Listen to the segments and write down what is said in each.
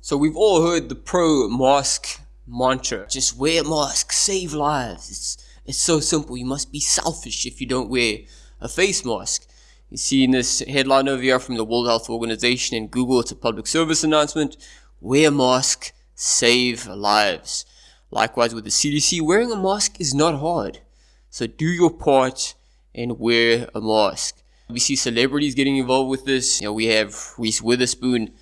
So we've all heard the pro-mask mantra. Just wear a mask, save lives. It's, it's so simple. You must be selfish if you don't wear a face mask. You see in this headline over here from the World Health Organization and Google, it's a public service announcement. Wear a mask, save lives. Likewise with the CDC, wearing a mask is not hard. So do your part and wear a mask. We see celebrities getting involved with this. You know, we have Reese Witherspoon,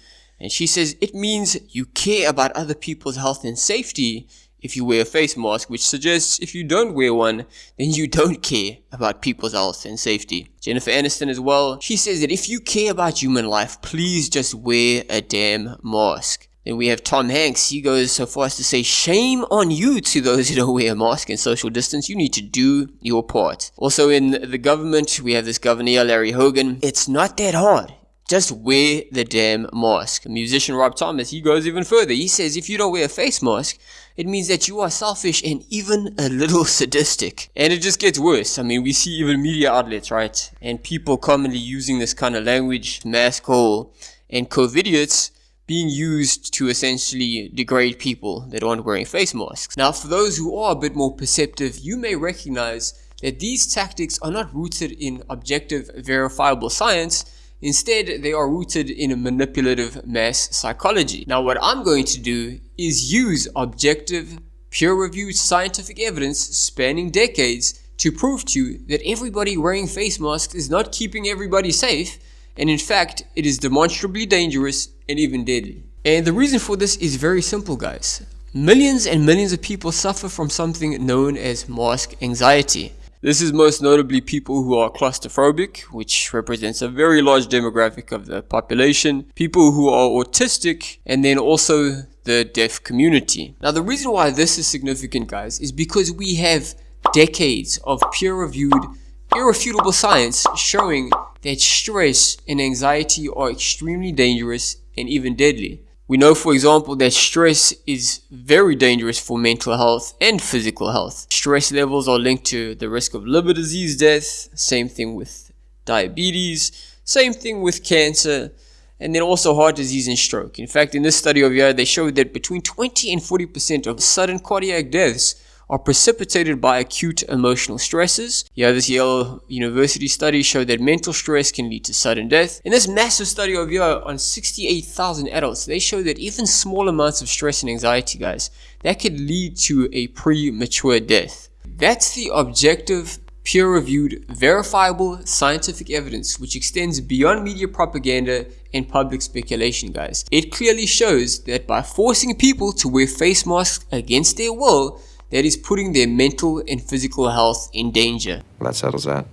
and she says it means you care about other people's health and safety if you wear a face mask, which suggests if you don't wear one, then you don't care about people's health and safety. Jennifer Aniston as well, she says that if you care about human life, please just wear a damn mask. Then we have Tom Hanks. He goes so far as to say, shame on you to those who don't wear a mask and social distance. You need to do your part. Also in the government, we have this governor, Larry Hogan. It's not that hard. Just wear the damn mask. Musician Rob Thomas, he goes even further. He says if you don't wear a face mask, it means that you are selfish and even a little sadistic. And it just gets worse. I mean, we see even media outlets, right? And people commonly using this kind of language, mask hole, and COVIDiots being used to essentially degrade people that aren't wearing face masks. Now, for those who are a bit more perceptive, you may recognize that these tactics are not rooted in objective, verifiable science, Instead, they are rooted in a manipulative mass psychology. Now, what I'm going to do is use objective, peer-reviewed scientific evidence spanning decades to prove to you that everybody wearing face masks is not keeping everybody safe, and in fact, it is demonstrably dangerous and even deadly. And the reason for this is very simple, guys. Millions and millions of people suffer from something known as mask anxiety. This is most notably people who are claustrophobic, which represents a very large demographic of the population, people who are autistic, and then also the deaf community. Now the reason why this is significant guys is because we have decades of peer-reviewed, irrefutable science showing that stress and anxiety are extremely dangerous and even deadly. We know, for example, that stress is very dangerous for mental health and physical health. Stress levels are linked to the risk of liver disease death, same thing with diabetes, same thing with cancer, and then also heart disease and stroke. In fact, in this study over here, they showed that between 20 and 40% of sudden cardiac deaths are precipitated by acute emotional stresses. Yeah, this Yale University study showed that mental stress can lead to sudden death. In this massive study over here on 68,000 adults, they showed that even small amounts of stress and anxiety, guys, that could lead to a premature death. That's the objective peer-reviewed, verifiable scientific evidence which extends beyond media propaganda and public speculation guys. It clearly shows that by forcing people to wear face masks against their will, that is putting their mental and physical health in danger. Well, that settles that.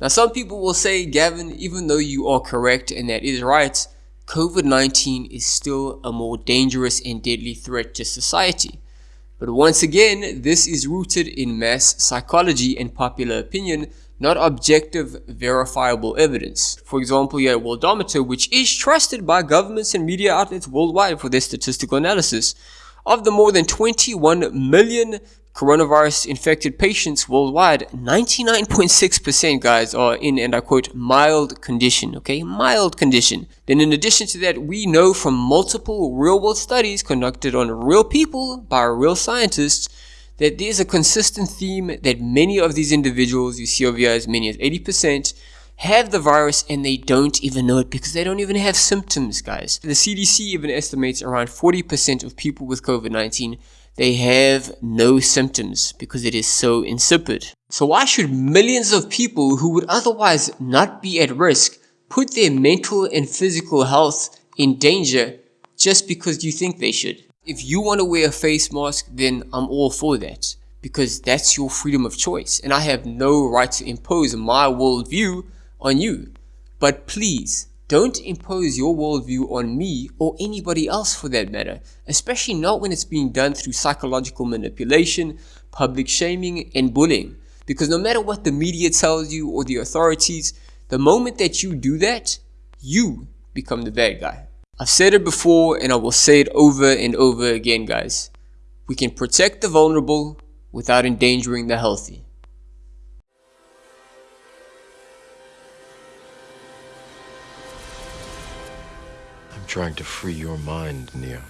Now some people will say, Gavin, even though you are correct and that is right, COVID-19 is still a more dangerous and deadly threat to society. But once again, this is rooted in mass psychology and popular opinion, not objective, verifiable evidence. For example, you have Worldometer, which is trusted by governments and media outlets worldwide for their statistical analysis. Of the more than 21 million coronavirus infected patients worldwide, 99.6% guys are in, and I quote, mild condition, okay? Mild condition. Then in addition to that, we know from multiple real world studies conducted on real people by real scientists that there's a consistent theme that many of these individuals, you see over here as many as 80%, have the virus and they don't even know it because they don't even have symptoms, guys. The CDC even estimates around 40% of people with COVID-19 they have no symptoms because it is so insipid. So why should millions of people who would otherwise not be at risk put their mental and physical health in danger just because you think they should? If you want to wear a face mask, then I'm all for that because that's your freedom of choice and I have no right to impose my worldview on you. But please, don't impose your worldview on me or anybody else for that matter, especially not when it's being done through psychological manipulation, public shaming, and bullying. Because no matter what the media tells you or the authorities, the moment that you do that, you become the bad guy. I've said it before and I will say it over and over again guys. We can protect the vulnerable without endangering the healthy. Trying to free your mind, Neo.